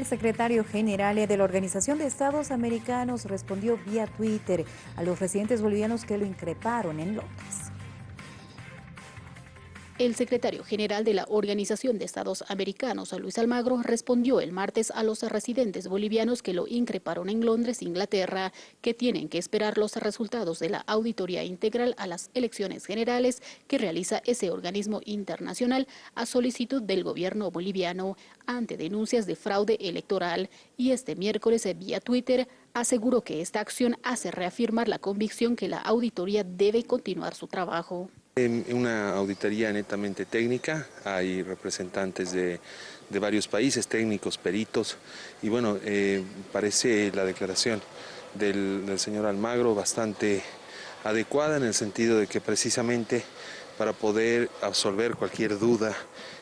El secretario general de la Organización de Estados Americanos respondió vía Twitter a los residentes bolivianos que lo increparon en Londres. El secretario general de la Organización de Estados Americanos, Luis Almagro, respondió el martes a los residentes bolivianos que lo increparon en Londres, Inglaterra, que tienen que esperar los resultados de la auditoría integral a las elecciones generales que realiza ese organismo internacional a solicitud del gobierno boliviano ante denuncias de fraude electoral. Y este miércoles, vía Twitter, aseguró que esta acción hace reafirmar la convicción que la auditoría debe continuar su trabajo. En una auditoría netamente técnica, hay representantes de, varios países, técnicos, peritos, y bueno, eh, parece la declaración del, del señor Almagro bastante adecuada en el sentido de que precisamente para poder absolver cualquier duda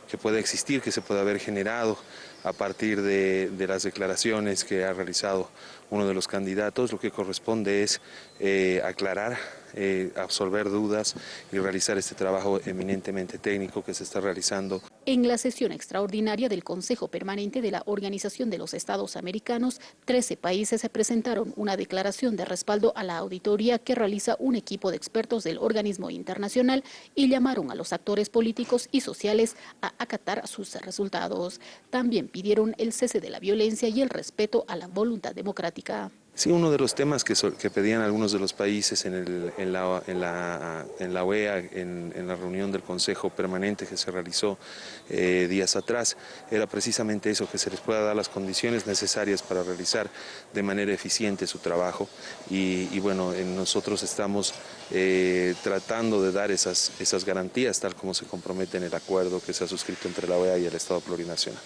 que pueda existir, que se pueda haber generado a partir de, las declaraciones que ha realizado uno de los candidatos, lo que corresponde es eh, aclarar, eh, absolver dudas y realizar este trabajo eminentemente técnico que se está realizando. En la sesión extraordinaria del Consejo Permanente de la Organización de los Estados Americanos, 13 países se presentaron una declaración de respaldo a la auditoría que realiza un equipo de expertos del organismo internacional y llamaron a los actores políticos y sociales a acatar sus resultados. También pidieron el cese de la violencia y el respeto a la voluntad democrática. Sí, uno de los temas que, pedían algunos de los países en, la, OEA, en, la reunión del Consejo Permanente que se realizó eh, días atrás, era precisamente eso, que se les pueda dar las condiciones necesarias para realizar de manera eficiente su trabajo. Y, bueno, nosotros estamos eh, tratando de dar esas garantías, tal como se compromete en el acuerdo que se ha suscrito entre la OEA y el Estado plurinacional.